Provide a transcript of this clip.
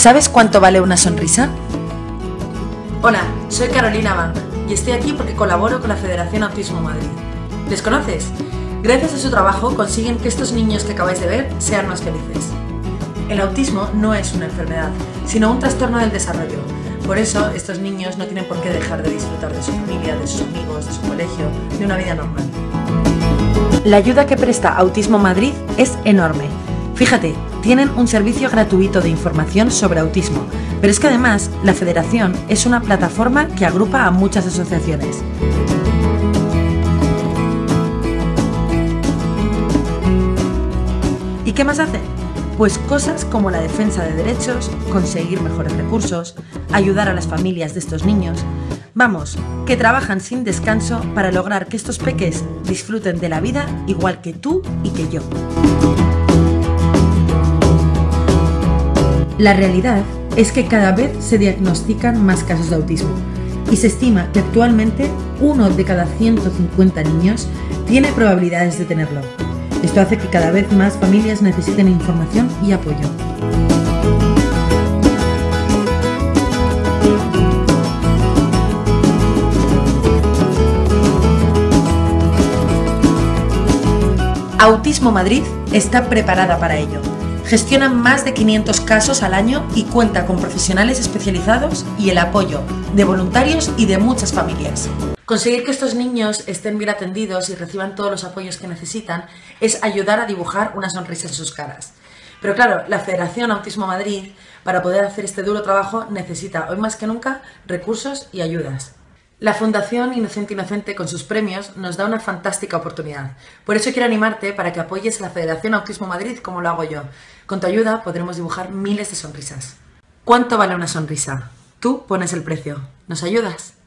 ¿Sabes cuánto vale una sonrisa? Hola, soy Carolina Bank y estoy aquí porque colaboro con la Federación Autismo Madrid. ¿Les conoces? Gracias a su trabajo consiguen que estos niños que acabáis de ver sean más felices. El autismo no es una enfermedad, sino un trastorno del desarrollo. Por eso, estos niños no tienen por qué dejar de disfrutar de su familia, de sus amigos, de su colegio, de una vida normal. La ayuda que presta Autismo Madrid es enorme. Fíjate, tienen un servicio gratuito de información sobre autismo, pero es que además la Federación es una plataforma que agrupa a muchas asociaciones. ¿Y qué más hacen? Pues cosas como la defensa de derechos, conseguir mejores recursos, ayudar a las familias de estos niños. Vamos, que trabajan sin descanso para lograr que estos peques disfruten de la vida igual que tú y que yo. La realidad es que cada vez se diagnostican más casos de autismo y se estima que actualmente uno de cada 150 niños tiene probabilidades de tenerlo. Esto hace que cada vez más familias necesiten información y apoyo. Autismo Madrid está preparada para ello. Gestiona más de 500 casos al año y cuenta con profesionales especializados y el apoyo de voluntarios y de muchas familias. Conseguir que estos niños estén bien atendidos y reciban todos los apoyos que necesitan es ayudar a dibujar una sonrisa en sus caras. Pero claro, la Federación Autismo Madrid, para poder hacer este duro trabajo, necesita hoy más que nunca recursos y ayudas. La Fundación Inocente Inocente, con sus premios, nos da una fantástica oportunidad. Por eso quiero animarte para que apoyes a la Federación Autismo Madrid como lo hago yo. Con tu ayuda podremos dibujar miles de sonrisas. ¿Cuánto vale una sonrisa? Tú pones el precio. ¿Nos ayudas?